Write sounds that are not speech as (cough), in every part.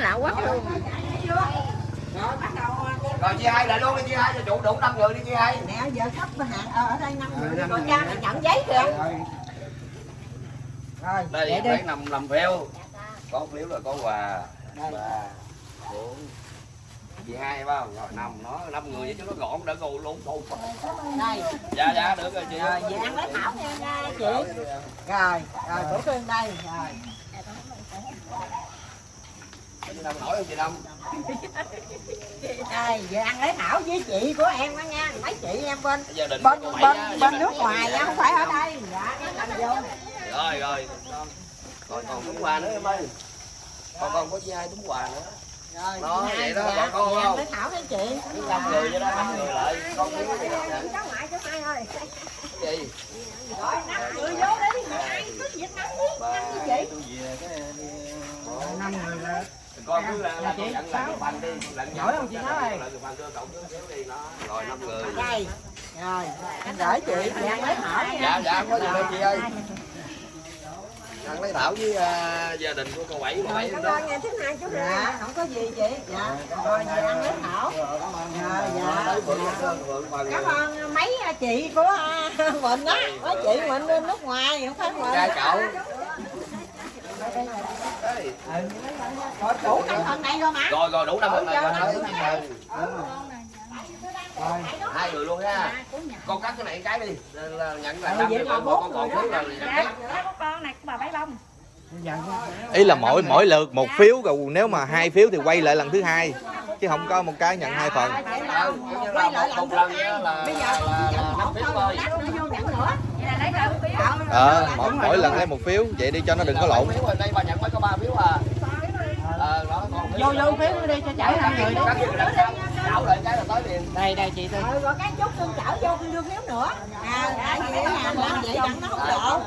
lạ quá. Luôn rồi chia hai lại luôn đi chia hai cho chủ đủ năm người đi chia hai. Mẹ giờ sắp hàng ở đây năm người. còn cha mày nhận giấy kìa. Rồi. Đây phải nằm làm phiếu có phiếu là có quà. Ba bốn chị hai phải không? Rồi năm nó năm người vậy chứ nó gọn đã gù luôn thôi đây. Dạ dạ được rồi chị. Rồi về ăn lấy thảo nha nha chị. Rồi. Rồi bữa cơm đây rồi nổi không chị đây về ăn lấy thảo với chị của em đó nha. Mấy chị em bên bên bên bên nước ngoài nha không phải ở đây. Dạ cái làm vô. Rồi rồi. Còn còn túng quà nữa em ơi. Còn còn có chị hai túng quà nữa. Rồi Đó, vậy đó, bà con không? lấy thảo với chị. Năm người vậy đó năm người lại. Con phiếu đi cháu ngoại cháu hai ơi gì? Rồi năm người vô đi. Ai cứ việc năm đi năm với chị cái năm người là con cứ là là con nhận lại cái bàn đi Giỏi không chị nói ơi? lại cái bàn đưa cậu cứ phiếu đi nó rồi năm người đây rồi anh gửi chị chị ăn lấy thảo nha. Dạ dạ không có gì đâu chị ơi. Ăn lấy thảo với à, gia đình của cô bảy cô bảy cảm ơn thứ hai chú dạ không có gì chị. Dạ rồi về ăn lấy thảo. Dạ dạ cảm ơn mấy chị của à, (laughs) mình á. Mấy chị mình bên nước ngoài không phải mình Dạ, cậu. Rồi đủ năm phần này rồi mà rồi rồi đủ năm Đủ rồi. Chưa? rồi hai người luôn ha con cắt cái này cái đi. Là nhận lại Ừ, năm là con bốn con còn phiếu rồi Dạ, có con này của bà bảy bông. ý là mỗi mỗi lượt một phiếu rồi nếu mà hai phiếu thì quay lại lần thứ hai chứ không có một cái nhận hai phần. Là Ừ, là quay lại một- lần thứ hai. là- bây giờ là- là năm phiếu thôi Vậy phiếu. ờ mỗi mỗi lần lấy một phiếu vậy đi cho nó đừng có lộn. Đây bà nhận mới có ba phiếu à ờ đó còn vô vô phiếu đi cho chở hai người đi. Cắt cái đằng sau đảo lại cái là tới liền đây đây chị tôi rồi cái chút tương chở vô đưa phiếu nữa. À tại vì cái hàng làm vậy đặng nó không lộ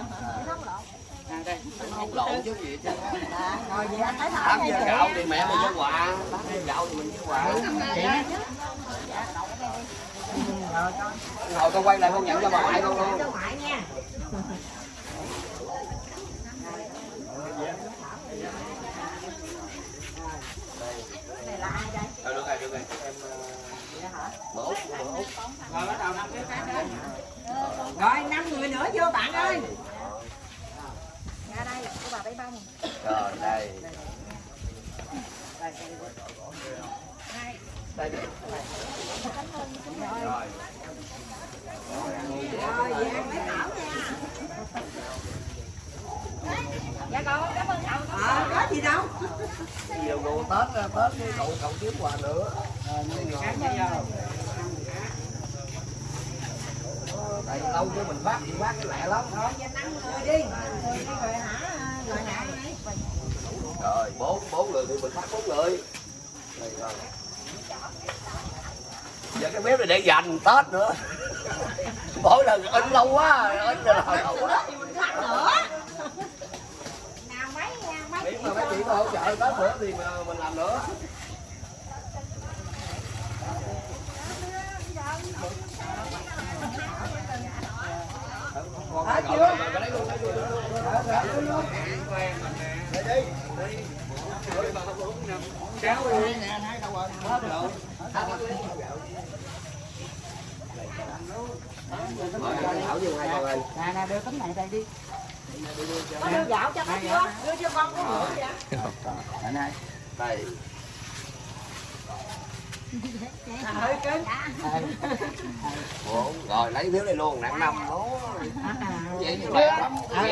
không lộn chứ gì chứ. À, rồi vậy anh thấy gạo thì mẹ mình cho quà. Gạo thì mình cho quà hồi con quay lại con nhận cho bà ngoại con luôn cho ngoại nha Ờ, được rồi được rồi em ờ, bữa út bữa út rồi năm người nữa vô bạn ơi. Dạ đây, của bà bảy bông. rồi đây đây rồi rồi về ăn lấy thảo nha Dạ con, cảm ơn cậu. ờ có gì đâu nhiều đồ tết ra tết đi cậu cậu kiếm quà nữa tại lâu chứ mình phát thì phát cái lẹ lắm rồi người đi người đi rồi hả rồi hả rồi bốn bốn người thì mình phát bốn người Đây rồi giờ cái bếp này để dành tết nữa mỗi lần in lâu quá in rồi lâu quá biết mà mấy chị mà hỗ trợ tết nữa thì mà mình làm nữa Hết chưa? Luôn. Đây đi, đi. Đi. Rồi. Thảo với hai con ơi. Nè nè đưa tấm này đây đi. Có đưa gạo cho nó chưa đưa cho con có bữa vậy? Đây. Hơi cứng. Rồi lấy phiếu này luôn, nặng năm đó. Vậy chứ lẹ lắm. ờ đây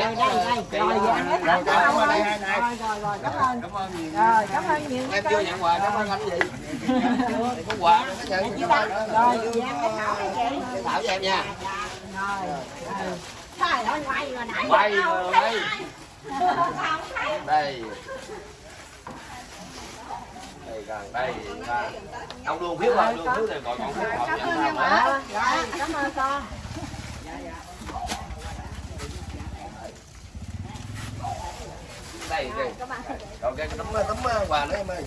đây rồi cảm ơn rồi rồi rồi cảm ơn Cảm ơn nhiều. rồi cảm ơn nhiều Em chưa nhận quà, cảm ơn anh gì? Có quà ta nữa. rồi thảo Cái Thảo cho em nha. rồi ơi quay rồi nãy Quay rồi, Đây. Gần đây. à, Ông luôn phiếu ông luôn phiếu rồi gọi con phiếu còn cảm nhận ơn sao em mà. cảm ơn con đây đây còn cái tấm tấm quà nữa em ơi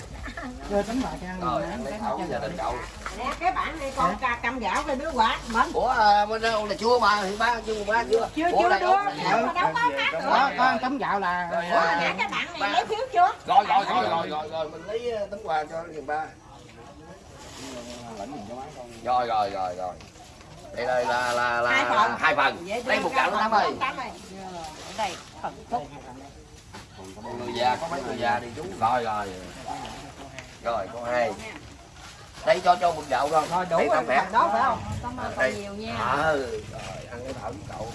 rồi ăn lấy thảo gia đình cậu. Nè cái bản này con ca cầm gạo cái đứa quạt mình ủa à, bên đâu là chua mà thì ba chưa ba chưa? Chưa chưa đây mà đâu có khác nữa. Có tấm gạo là Rồi, ủa à, nè cái bản này lấy phiếu chưa? Rồi rồi rồi rồi rồi rồi mình lấy ờ, tấm quà cho liền ba. Rồi rồi rồi rồi. Đây đây là là là hai phần. hai phần. Lấy một gạo tám ơi đây phần phúc. Người già có mấy người già thì chú. Rồi rồi rồi có hai. Đây cho cho một thôi rồi đủ Đây, rồi đó phải không? Cảm ơn đây. con nhiều nha. ờ rồi ăn cái thảo với cậu.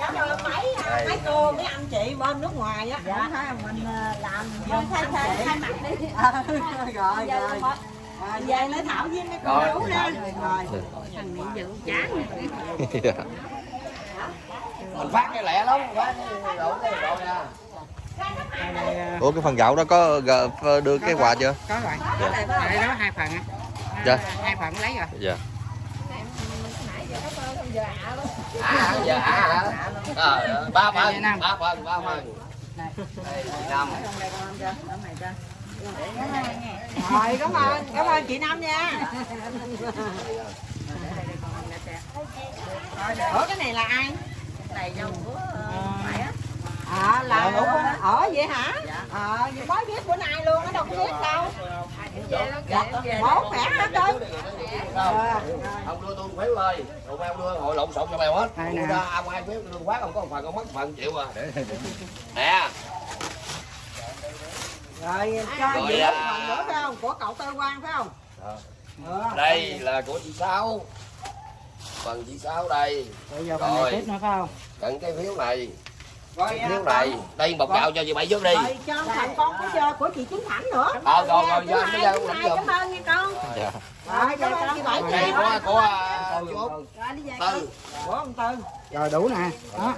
Cảm ơn mấy à, Đây. mấy cô mấy anh chị bên nước ngoài á. Dạ thấy mình à, làm Thôi thay thay thay mặt đi. (laughs) Ờ, rồi rồi. à, về lấy thảo với mấy cô đủ nha rồi Thằng Mỹ dự chán. (laughs) mình phát cái lẹ lắm phát cái đủ cái rồi nha ủa cái phần gạo đó có gờ- đưa cái quà chưa? Có rồi. Dạ. đây đó hai phần á. Dạ. hai phần lấy rồi. Dạ. Giờ à giờ à hả Ờ, ba phần ba phần. Ba phần đây chị năm rồi cảm ơn cảm ơn chị năm nha. Ủa cái này là ai? Này dâu của à là ở ở vậy hả? Ờ à, mới biết bữa nay luôn ở đâu có biết đâu. Dạ, bố khỏe hả cưng ông đưa tôi phiếu thôi tụi em đưa hội lộn xộn cho mày hết. Đưa ra ông ai phiếu đưa phát không có một phần không mất phần chịu à (laughs) nè. Rồi cho gì à. phần nữa phải không? Của cậu tư quan phải không? Ờ. đây là của chị sáu. Phần chị sáu đây. Bây giờ phần Rồi. này tiếp nữa phải không? Cận cái phiếu này rồi phiếu này đây một gạo cho chị bảy trước đi. Rồi cho phần con của giờ của chị Chính Thảnh nữa. Ờ rồi rồi Thứ giờ giờ thứ cũng lãnh giùm cảm ơn nha con. Dạ. Rồi cảm ơn chị bảy nha. của của à, rồi tư của ông tư rồi đủ nè. Đó.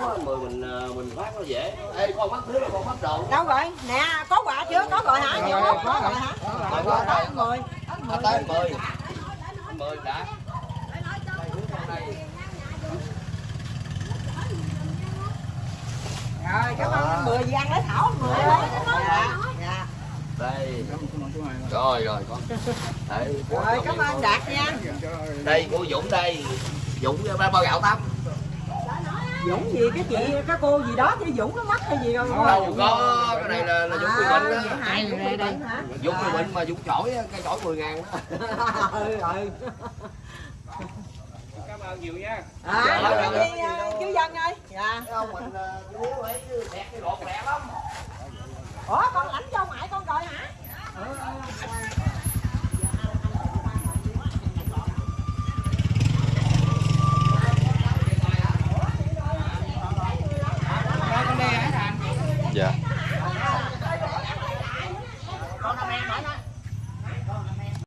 Có mười mình à, mình phát nó dễ. Ê con phiếu là con mất đồ đâu rồi? Nè có quà chưa? Có rồi hả? Nhiều không có rồi. hả? Rồi, rồi có tới rồi. mười. Nó tới mười. Mười đã rồi cảm ơn mười gì ăn lấy thảo mười lấy dạ dạ. Đây. Rồi rồi con. Đây của rồi cảm ơn đạt nha. Đây của Dũng đây. Dũng ba bao gạo tắm. Dũng gì cái chị cái cô gì đó chứ Dũng nó mất hay gì không? Đâu có cái này là, là Dũng Quy à, Bình vậy đó hả? Dũng Quy Bình hả? Dũng Quy Bình mà Dũng chổi cái chổi 10 ngàn đó. (laughs) Ừ rồi cảm (laughs) ơn nhiều nha. À, dạ, dạ, cảm dạ. à, ơn ờ, chú dân ơi. Dạ. Không mình lúa ấy đẹp cái lột lẹ lắm. Ủa con lãnh cho ngoại con rồi hả? Ừ.